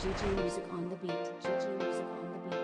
GG Music on the beat. GG Music on the beat.